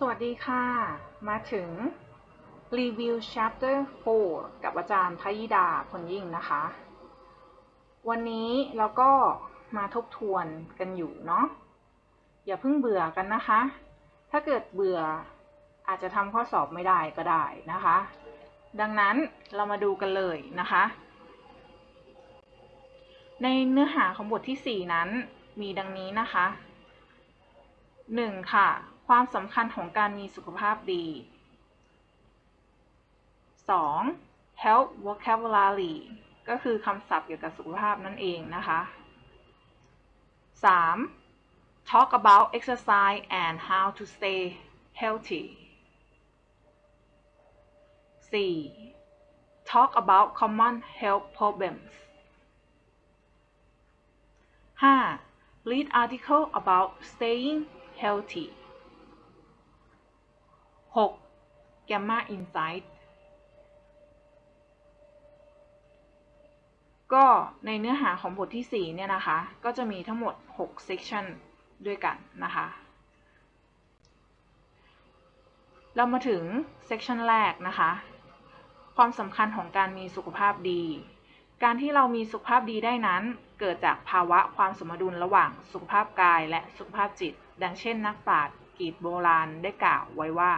สวัสดีค่ะ มาถึงรีวิว chapter 4 กับอาจารย์พยิดาพลยิ่งนะคะ วันนี้เราก็มาทบทวนกันอยู่เนาะ อย่าเพิ่งเบื่อกันนะคะ ถ้าเกิดเบื่ออาจจะทำข้อสอบไม่ได้ก็ได้นะคะ ดังนั้นเรามาดูกันเลยนะคะ ในเนื้อหาของบทที่ 4 นั้นมีดังนี้นะคะ 1. ค่ะ ความสำคัญของการมีสุขภาพดี 2. health vocabulary ก็คือคำศัพท์เกี่ยวกับสุขภาพนั่นเองนะคะ 3. talk about exercise and how to stay healthy 4. talk about common health problems 5. read article about staying healthy 6. Gamma Insight ก็ในเนื้อหาของบทที่ 4 เนี่ยนะคะ ก็จะมีทั้งหมด 6 section ด้วยกันนะคะ เรามาถึง section แรกนะคะ ความสำคัญของการมีสุขภาพดี การที่เรามีสุขภาพดีได้นั้น เกิดจากภาวะความสมดุลระหว่างสุขภาพกายและสุขภาพจิต ดังเช่นนักปราชญ์กรีกโบราณได้กล่าวไว้ว่า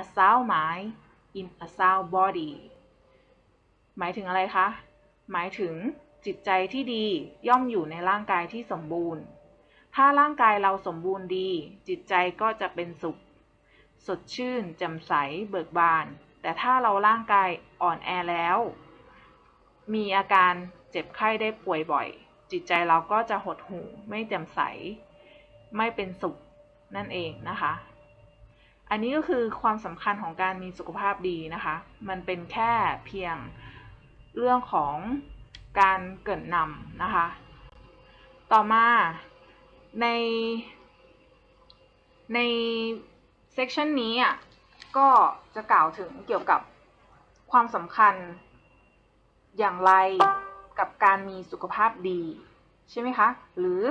a sound mind in a sound body หมายถึงอะไรคะ หมายถึงจิตใจที่ดีย่อมอยู่ในร่างกายที่สมบูรณ์ ถ้าร่างกายเราสมบูรณ์ดี จิตใจก็จะเป็นสุข สดชื่นแจ่มใสเบิกบาน แต่ถ้าเราร่างกายอ่อนแอแล้ว มีอาการเจ็บไข้ได้ป่วยบ่อย จิตใจเราก็จะหดหู่ไม่แจ่มใส ไม่เป็นสุขนั่นเองนะคะ อันนี้ก็คือความสำคัญของการมีสุขภาพดีนะคะ มันเป็นแค่เพียงเรื่องของการเกิดนำนะคะ ต่อมาในในเซกชันนี้อะก็จะกล่าวถึงเกี่ยวกับความสำคัญอย่างไรกับการมีสุขภาพดี ใช่ไหมคะ หรือ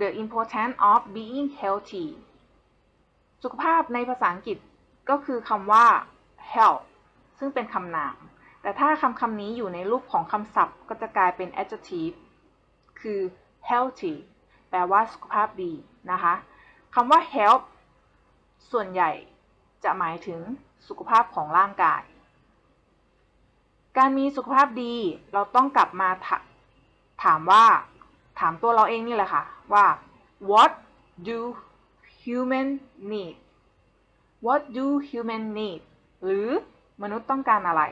the importance of being healthy สุขภาพในภาษาอังกฤษก็คือคำว่า health ซึ่งเป็นคำนาม แต่ถ้าคำคำนี้อยู่ในรูปของคำศัพท์ก็จะกลายเป็น adjective คือ healthy แปลว่าสุขภาพดีนะคะคำว่า health ส่วนใหญ่จะหมายถึงสุขภาพของร่างกาย การมีสุขภาพดีเราต้องกลับมาถถามว่า ถามตัวเราเองนี่แหละค่ะว่า what do human need what do human need หรือมนุษย์ต้องการอะไร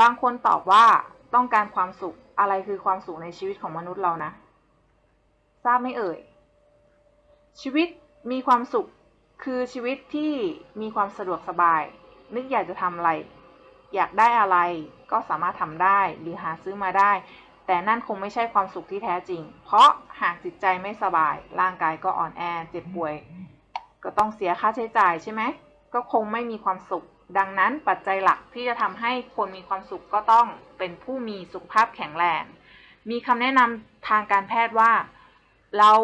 บางคนตอบว่าต้องการความสุข อะไรคือความสุขในชีวิตของมนุษย์เรานะ ทราบไหมเอ่ย ชีวิตมีความสุขคือชีวิตที่มีความสะดวกสบาย นึกอยากจะทำอะไร อยากได้อะไรก็สามารถทำได้หรือหาซื้อมาได้ แต่นั่นคงไม่ใช่ความสุขที่แท้จริง เพราะหากจิตใจไม่สบาย ร่างกายก็อ่อนแอ เจ็บป่วย ก็ต้องเสียค่าใช้จ่ายใช่ไหม ก็คงไม่มีความสุข ดังนั้นปัจจัยหลักที่จะทำให้คนมีความสุขก็ต้องเป็นผู้มีสุขภาพแข็งแรง มีคำแนะนำทางการแพทย์ว่า เรา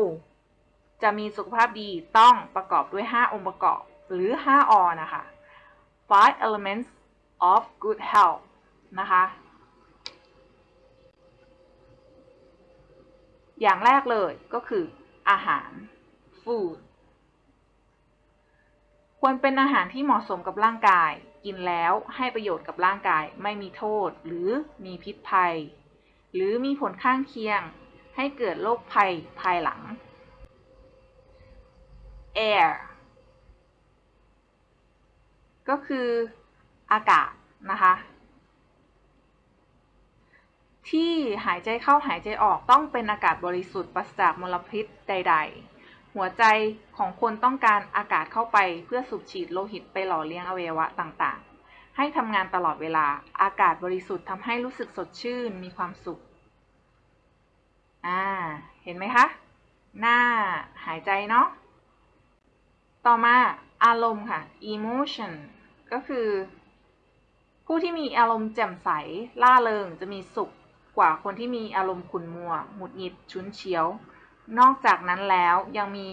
จะมีสุขภาพดีต้องประกอบด้วย 5 องค์ประกอบ หรือ 5 อ นะคะ five elements of good health นะคะ อย่างแรกเลยก็คือ อาหาร food ควรเป็นอาหารที่เหมาะสมกับร่างกาย กินแล้วให้ประโยชน์กับร่างกาย ไม่มีโทษ หรือมีพิษภัย หรือมีผลข้างเคียง ให้เกิดโรคภัยภายหลัง air ก็คืออากาศนะคะ ที่หายใจเข้าหายใจออกต้องเป็นอากาศบริสุทธิ์ปราศจากมลพิษใด ๆ หัวใจของคนต้องการอากาศเข้าไปเพื่อสูบฉีดโลหิตไปหล่อเลี้ยงอวัยวะต่างๆ ให้ทำงานตลอดเวลาอากาศบริสุทธิ์ทำให้รู้สึกสดชื่นมีความสุข อ่า เห็นไหมคะ หน้าหายใจเนาะ ต่อมาอารมณ์ค่ะ emotion ก็คือ ผู้ที่มีอารมณ์แจ่มใสล่าเริงจะมีสุข กว่าคนที่มีอารมณ์ขุ่นมัว หงุดหงิดฉุนเฉียว นอกจากนั้นแล้วยังมี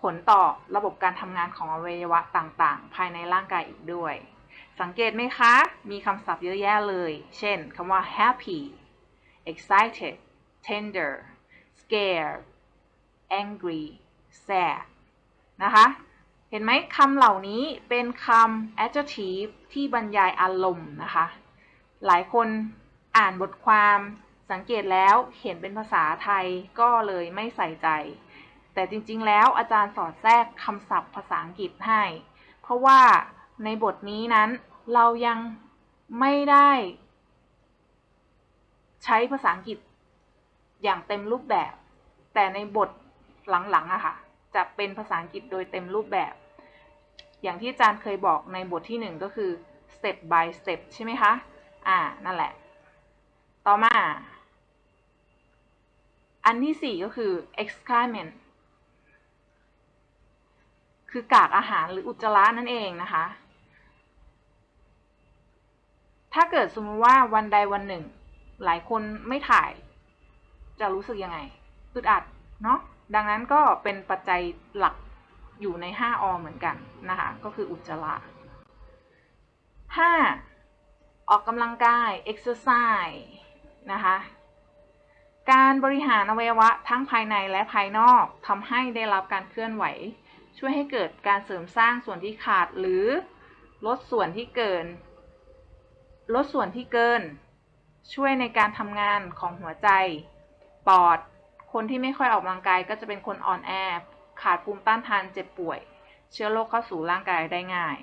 ผลต่อระบบการทำงานของอวัยวะต่างๆ ภายในร่างกายอีกด้วย สังเกตไหมคะ มีคำศัพท์เยอะแยะเลย เช่นคำว่า happy excited tender scared angry sad นะคะ เห็นไหมคำเหล่านี้เป็นคำ adjective ที่บรรยายอารมณ์นะคะ หลายคน อ่านบทความสังเกตแล้วเห็นเป็นภาษาไทยก็เลยไม่ใส่ใจ แต่จริงๆ แล้วอาจารย์สอดแทรกคำศัพท์ภาษาอังกฤษให้ เพราะว่าในบทนี้นั้นเรายังไม่ได้ ใช้ภาษาอังกฤษอย่างเต็มรูปแบบ แต่ในบทหลังๆอะค่ะ จะเป็นภาษาอังกฤษโดยเต็มรูปแบบ อย่างที่อาจารย์เคยบอกในบทที่หนึ่งก็คือ step by step ใช่ไหมคะ อ่า นั่นแหละ ต่อมา อันที่สี่ก็คือ excrement คือกากอาหารหรืออุจจาระนั่นเองนะคะ ถ้าเกิดสมมติว่าวันใดวันหนึ่ง หลายคนไม่ถ่าย จะรู้สึกยังไงอึดอัดเนาะ ดังนั้นก็เป็นปัจจัยหลักอยู่ใน 5 อเหมือนกันนะคะ ก็คืออุจจาระ 5. ออกกำลังกาย exercise นะคะ การบริหารอวัยวะทั้งภายในและภายนอกทำให้ได้รับการเคลื่อนไหว ช่วยให้เกิดการเสริมสร้างส่วนที่ขาดหรือลดส่วนที่เกิน ลดส่วนที่เกิน ช่วยในการทำงานของหัวใจ ปอด คนที่ไม่ค่อยออกกำลังกายก็จะเป็นคนอ่อนแอ ขาดภูมิต้านทานเจ็บป่วย เชื้อโรคเข้าสู่ร่างกายได้ง่าย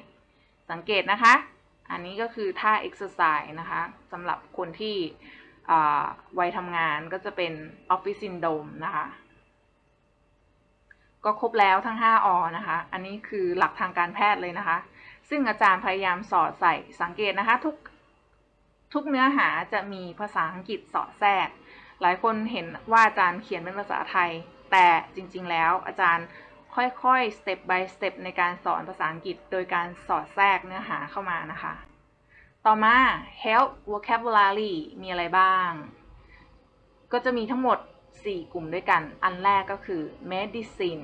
สังเกตนะคะ อันนี้ก็คือท่า exercise นะคะสำหรับคนที่ วัยทำงานก็จะเป็น office syndrome นะคะ ก็ครบแล้วทั้ง 5อนะคะ อันนี้คือหลักทางการแพทย์เลยนะคะ ซึ่งอาจารย์พยายามสอดใส่สังเกตนะคะทุกทุกเนื้อหาจะมีภาษาอังกฤษสอดแทรก หลายคนเห็นว่าอาจารย์เขียนเป็นภาษาไทย แต่จริง ๆ แล้วอาจารย์ค่อยๆ step by step ในการสอนภาษาอังกฤษ โดยการสอดแทรกเนื้อหาเข้ามานะคะ ต่อมา help vocabulary มีอะไรบ้าง ก็จะมีทั้งหมด 4 กลุ่มด้วยกัน อันแรกก็คือ medicine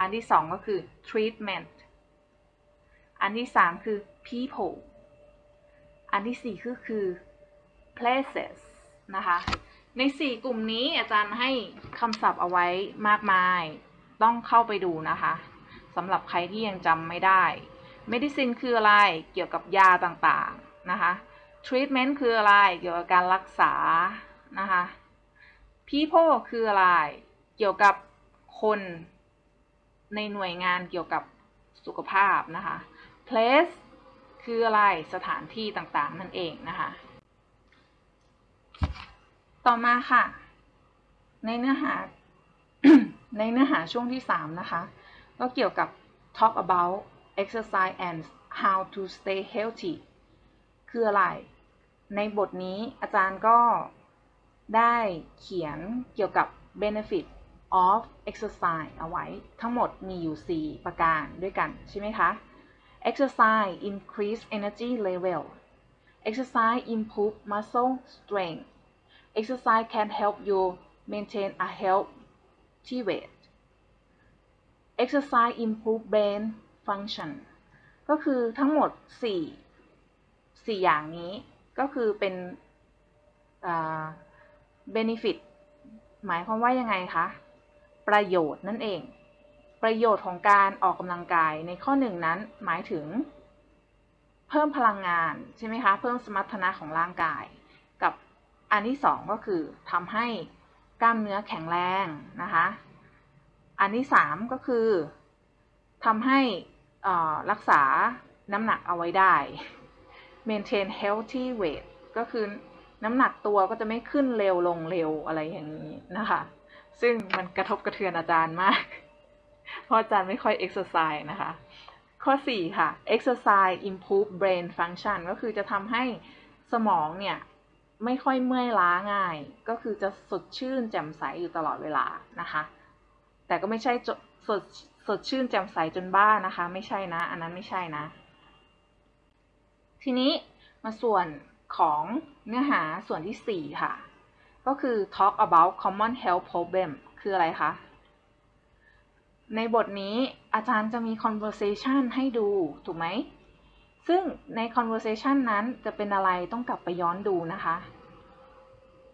อันที่ 2 ก็คือ treatment อันที่ 3 คือ people อันที่4ก็คือ places นะคะ ใน 4 กลุ่มนี้อาจารย์ให้คำศัพท์เอาไว้มากมาย ต้องเข้าไปดูนะคะสำหรับใครที่ยังจำไม่ได้ medicine คืออะไรเกี่ยวกับยาต่างๆนะคะ treatment คืออะไรเกี่ยวกับการรักษานะคะ people คืออะไรเกี่ยวกับคนในหน่วยงานเกี่ยวกับสุขภาพนะคะ place คืออะไรสถานที่ต่างๆนั่นเองนะคะ ต่อมาค่ะ ในเนื้อหาในเนื้อหาช่วงที่ 3 นะคะ ก็เกี่ยวกับ talk about exercise and how to stay healthy คืออะไร ในบทนี้อาจารย์ก็ได้เขียนเกี่ยวกับ benefit of exercise เอาไว้ทั้งหมดมีอยู่ 4 ประการด้วยกัน ใช่ไหมคะ exercise increase energy level exercise improve muscle strength exercise can help you maintain a healthy weight exercise improve brain function ก็คือทั้งหมด 4 4 อย่างนี้ก็คือเป็น benefit หมายความว่ายังไงคะ ประโยชน์นั่นเอง ประโยชน์ของการออกกำลังกายในข้อหนึ่งนั้นหมายถึง เพิ่มพลังงานใช่ไหมคะ เพิ่มสมรรถนะของร่างกาย กับอันที่สองก็คือทำให้กล้ามเนื้อแข็งแรงนะคะ อันที่สามก็คือทำให้ รักษาน้ำหนักเอาไว้ได้ maintain healthy weight ก็คือน้ำหนักตัวก็จะไม่ขึ้นเร็วลงเร็วอะไรอย่างนี้นะคะ ซึ่งมันกระทบกระเทือนอาจารย์มาก เพราะอาจารย์ไม่ค่อย exercise นะคะ ข้อ 4 ค่ะ exercise improve brain function ก็คือจะทำให้สมองเนี่ย ไม่ค่อยเมื่อยล้าง่าย ก็คือจะสดชื่นแจ่มใสอยู่ตลอดเวลานะคะ แต่ก็ไม่ใช่สด สดชื่นแจ่มใสจนบ้านะคะ ไม่ใช่นะ อันนั้นไม่ใช่นะ ทีนี้มาส่วนของเนื้อหาส่วนที่ 4 ค่ะ ก็คือ talk about common health problem คืออะไรคะ ในบทนี้อาจารย์จะมี conversation ให้ดู ถูกไหม ซึ่งใน conversation นั้นจะเป็นอะไรต้องกลับไปย้อนดูนะคะ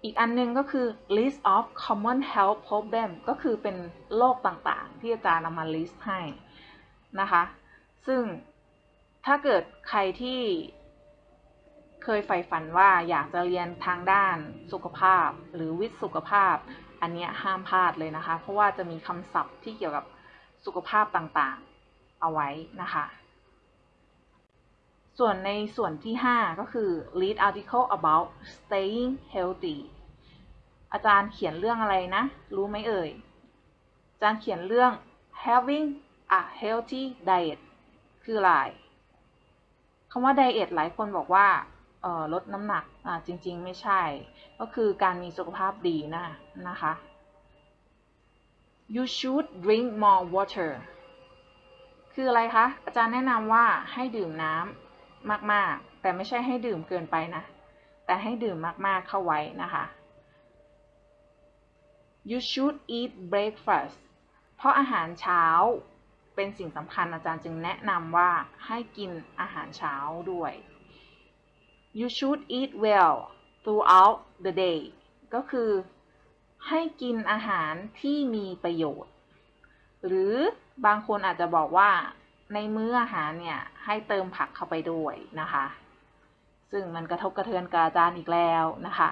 อีกอันนึงก็คือ list of common health problem ก็คือเป็นโรคต่างๆ ที่อาจารย์นำมา list ให้นะคะ ซึ่งถ้าเกิดใครที่เคยใฝ่ฝันว่าอยากจะเรียนทางด้านสุขภาพหรือวิทย์สุขภาพ อันนี้ห้ามพลาดเลยนะคะ เพราะว่าจะมีคำศัพท์ที่เกี่ยวกับสุขภาพต่างๆ เอาไว้นะคะ ส่วนในส่วนที่ 5 ก็คือ read article about staying healthy อาจารย์เขียนเรื่องอะไรนะ รู้ไหมเอ่ย อาจารย์เขียนเรื่อง having a healthy diet คืออะไรคำว่า diet หลายคนบอกว่าลดน้ำหนักจริงๆ ไม่ใช่ ก็คือการมีสุขภาพดีนะนะคะ you should drink more water คืออะไรคะ อาจารย์แนะนำว่าให้ดื่มน้ำ มากๆ แต่ไม่ใช่ให้ดื่มเกินไปนะ แต่ให้ดื่มมากๆเข้าไว้นะคะ you should eat breakfast เพราะอาหารเช้าเป็นสิ่งสำคัญอาจารย์จึงแนะนำว่าให้กินอาหารเช้าด้วย you should eat well throughout the day ก็คือให้กินอาหารที่มีประโยชน์ หรือบางคนอาจจะบอกว่า ในมื้ออาหารเนี่ยให้เติมผักเข้าไปด้วยนะคะ ซึ่งมันกระทบกระเทือนกาจารย์อีกแล้วนะคะ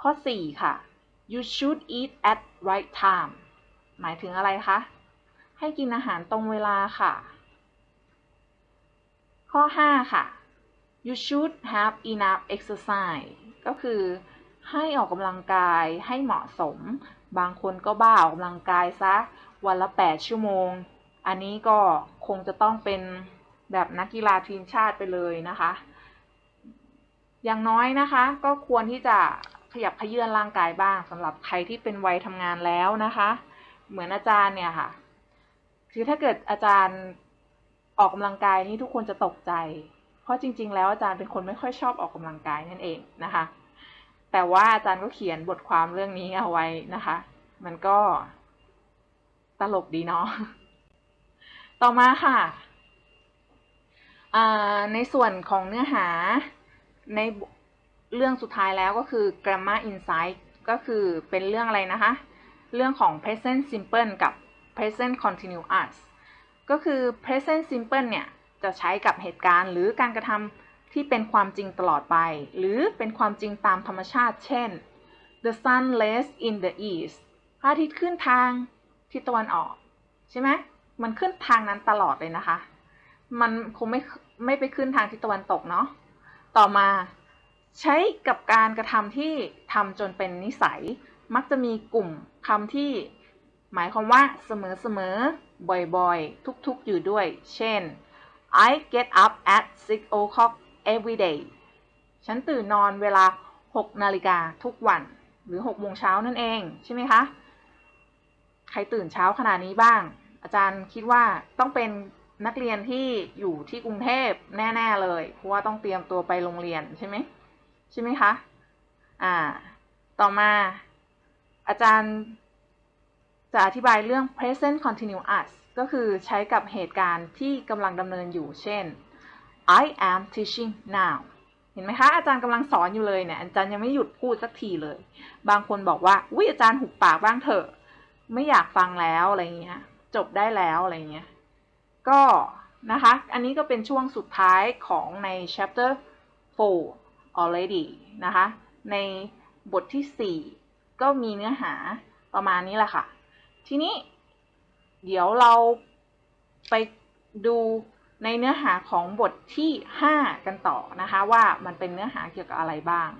ข้อ 4 ค่ะ you should eat at right time หมายถึงอะไรคะ ให้กินอาหารตรงเวลาค่ะ ข้อ 5 ค่ะ you should have enough exercise ก็คือให้ออกกำลังกายให้เหมาะสม บางคนก็บ้าออกกำลังกายซะ วันละ 8 ชั่วโมง อันนี้ก็คงจะต้องเป็นแบบนักกีฬาทีมชาติไปเลยนะคะ อย่างน้อยนะคะ ก็ควรที่จะขยับขยื่นร่างกายบ้างสำหรับใครที่เป็นวัยทำงานแล้วนะคะ เหมือนอาจารย์เนี่ยค่ะ คือถ้าเกิดอาจารย์ออกกำลังกายนี่ทุกคนจะตกใจ เพราะจริง ๆ แล้วอาจารย์เป็นคนไม่ค่อยชอบออกกำลังกายนั่นเองนะคะ แต่ว่าอาจารย์ก็เขียนบทความเรื่องนี้เอาไว้นะคะ มันก็ตลกดีเนาะ ต่อมาค่ะ ในส่วนของเนื้อหาในเรื่องสุดท้ายแล้วก็คือ grammar insight ก็คือเป็นเรื่องอะไรนะคะ เรื่องของ present simple กับ present continuous ก็คือ present simple เนี่ย จะใช้กับเหตุการณ์หรือการกระทำที่เป็นความจริงตลอดไป หรือเป็นความจริงตามธรรมชาติ เช่น the sun lays in the east พระอาทิตย์ขึ้นทางทิศตะวันออก ใช่ไหม มันขึ้นทางนั้นตลอดเลยนะคะ มันคงไม่ไม่ไปขึ้นทางทิศตะวันตกเนาะ ต่อมาใช้กับการกระทำที่ทำจนเป็นนิสัย มักจะมีกลุ่มคำที่หมายความว่าเสมอๆ บ่อยๆ ทุกๆ อยู่ด้วย เช่น I get up at 6 o'clock every day ฉันตื่นนอนเวลา 6 นาฬิกาทุกวัน หรือ 6 โมงเช้านั่นเอง ใช่ไหมคะ ใครตื่นเช้าขนาดนี้บ้าง อาจารย์คิดว่าต้องเป็นนักเรียนที่อยู่ที่กรุงเทพแน่ ๆ เลย เพราะว่าต้องเตรียมตัวไปโรงเรียนใช่ไหมใช่ไหมคะ อ่า ต่อมาอาจารย์จะอธิบายเรื่อง present continuous ก็คือใช้กับเหตุการณ์ที่กำลังดำเนินอยู่ เช่น I am teaching now เห็นไหมคะ อาจารย์กำลังสอนอยู่เลยเนี่ย อาจารย์ยังไม่หยุดพูดสักทีเลย บางคนบอกว่า อุ้ยอาจารย์หุบปากบ้างเถอะ ไม่อยากฟังแล้วอะไรเงี้ย จบได้แล้วอะไรเงี้ย ก็นะคะ อันนี้ก็เป็นช่วงสุดท้ายของใน chapter 4 already นะคะ ในบทที่ 4 ก็มีเนื้อหาประมาณนี้แหละค่ะ ทีนี้เดี๋ยวเราไปดูในเนื้อหาของบทที่ 5 กันต่อนะคะ ว่ามันเป็นเนื้อหาเกี่ยวกับอะไรบ้าง